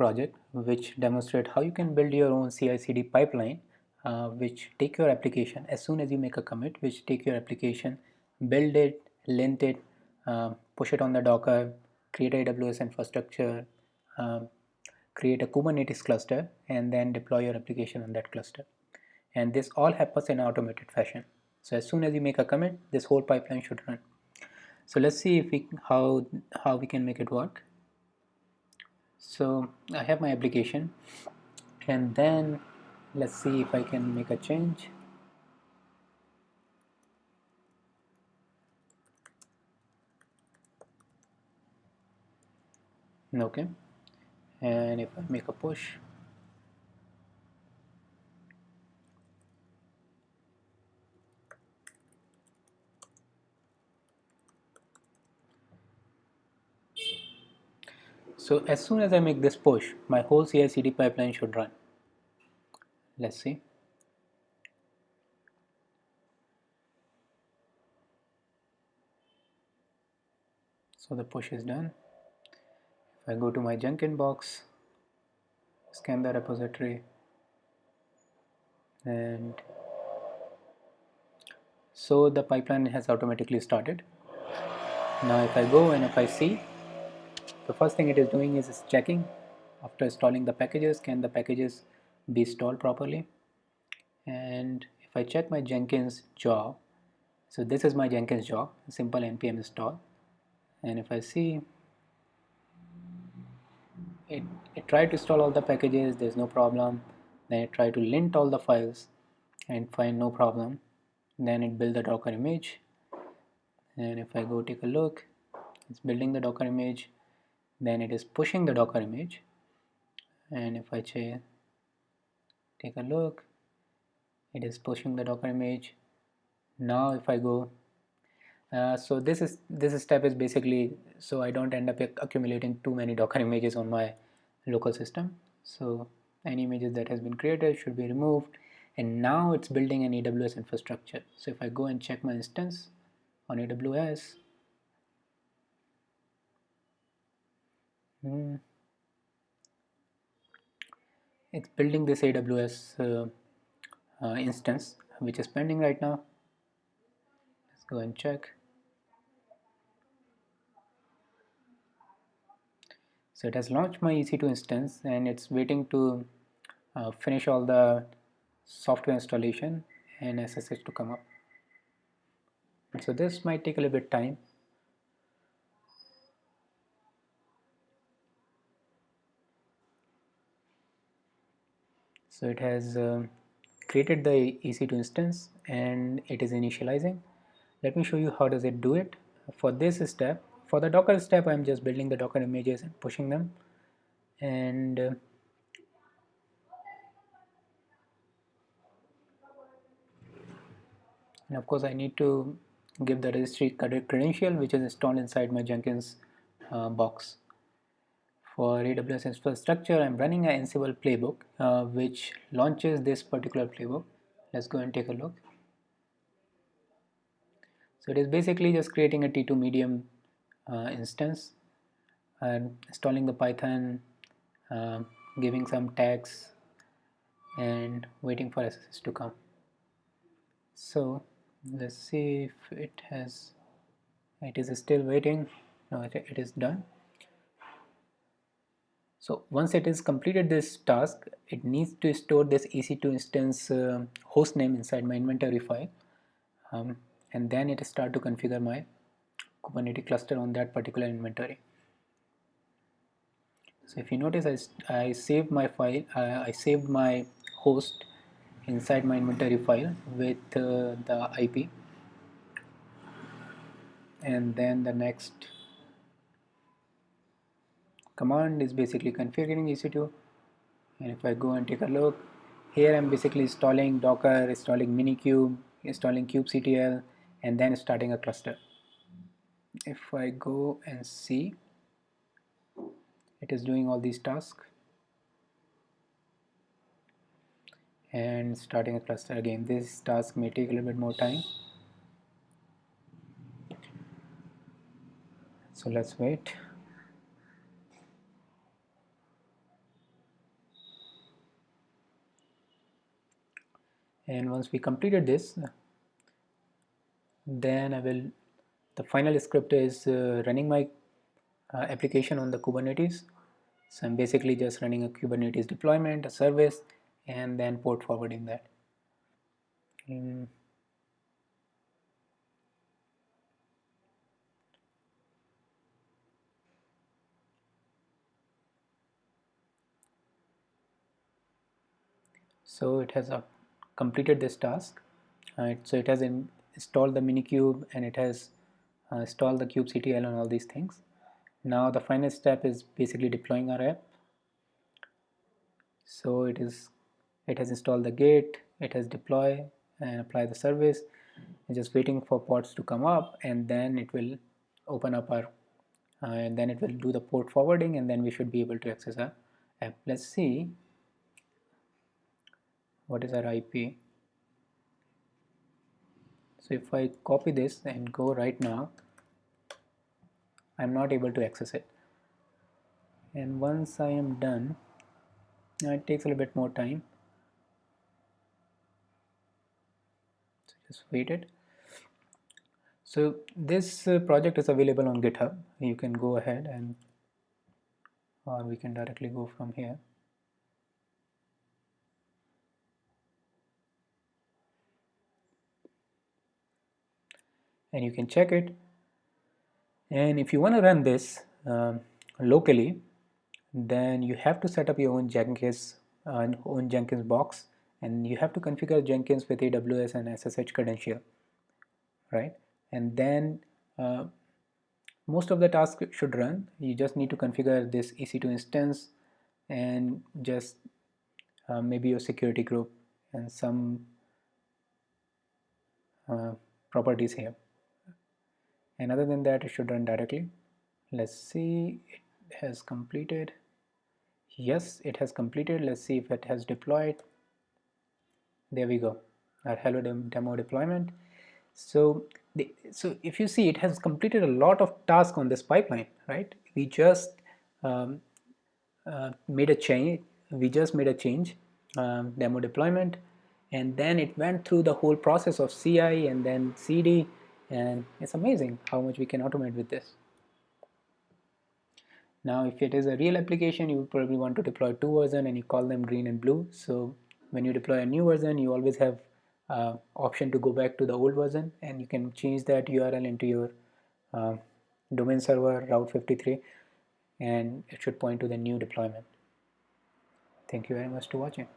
project which demonstrate how you can build your own CI/CD pipeline uh, which take your application as soon as you make a commit which take your application build it lint it uh, push it on the docker create AWS infrastructure um, create a Kubernetes cluster and then deploy your application on that cluster. And this all happens in automated fashion. So as soon as you make a commit this whole pipeline should run. So let's see if we how how we can make it work so I have my application. And then let's see if I can make a change. Okay. And if I make a push So as soon as I make this push, my whole CI/CD pipeline should run. Let's see. So the push is done. If I go to my Jenkins box, scan the repository, and so the pipeline has automatically started. Now if I go and if I see the first thing it is doing is checking. After installing the packages can the packages be installed properly? And if I check my Jenkins job so this is my Jenkins job simple npm install. And if I see it, it tried to install all the packages there's no problem. Then it tried to lint all the files and find no problem. Then it build the docker image. And if I go take a look it's building the docker image then it is pushing the docker image. And if I take a look it is pushing the docker image. Now if I go uh, so this is this step is basically so I don't end up accumulating too many docker images on my local system. So any images that has been created should be removed. And now it's building an AWS infrastructure. So if I go and check my instance on AWS It's building this AWS uh, uh, instance which is pending right now. Let's go and check. So it has launched my EC2 instance and it's waiting to uh, finish all the software installation and SSH to come up. So this might take a little bit time so it has uh, created the EC2 instance and it is initializing. Let me show you how does it do it. For this step for the docker step I'm just building the docker images and pushing them. And uh, and of course I need to give the registry credential which is installed inside my Jenkins uh, box for AWS infrastructure I'm running an Ansible playbook uh, which launches this particular playbook. Let's go and take a look. So it is basically just creating a T2 medium uh, instance and installing the Python uh, giving some tags and waiting for SSH to come. So let's see if it has it is still waiting. No it, it is done so once it is completed this task, it needs to store this EC2 instance uh, host name inside my inventory file. Um, and then it start to configure my Kubernetes cluster on that particular inventory. So if you notice, I, I saved my file, uh, I saved my host inside my inventory file with uh, the IP and then the next command is basically configuring EC2 and if I go and take a look here I'm basically installing docker installing minikube installing kubectl and then starting a cluster. If I go and see it is doing all these tasks and starting a cluster again. This task may take a little bit more time. So let's wait and once we completed this then I will the final script is uh, running my uh, application on the Kubernetes. So I'm basically just running a Kubernetes deployment a service and then port forwarding that. So it has uh, completed this task. Right so it has in, installed the minikube and it has uh, installed the kubectl and all these things. Now the final step is basically deploying our app. So it is it has installed the gate it has deploy and apply the service. Just waiting for pods to come up and then it will open up our uh, and then it will do the port forwarding and then we should be able to access our app. Let's see what is our IP so if I copy this and go right now I'm not able to access it. And once I am done now it takes a little bit more time. So just wait it. So this uh, project is available on github. You can go ahead and or we can directly go from here and you can check it. And if you want to run this um, locally then you have to set up your own Jenkins uh, own Jenkins box and you have to configure Jenkins with AWS and SSH credential right? And then uh, most of the tasks should run. You just need to configure this EC2 instance and just uh, maybe your security group and some uh, properties here and other than that it should run directly. Let's see it has completed. Yes it has completed. Let's see if it has deployed. There we go. Our hello demo deployment. So the, so if you see it has completed a lot of tasks on this pipeline right? We just um, uh, made a change we just made a change um, demo deployment. And then it went through the whole process of CI and then CD and it's amazing how much we can automate with this. Now if it is a real application you probably want to deploy two versions and you call them green and blue. So when you deploy a new version you always have uh, option to go back to the old version and you can change that URL into your uh, domain server route 53 and it should point to the new deployment. Thank you very much for watching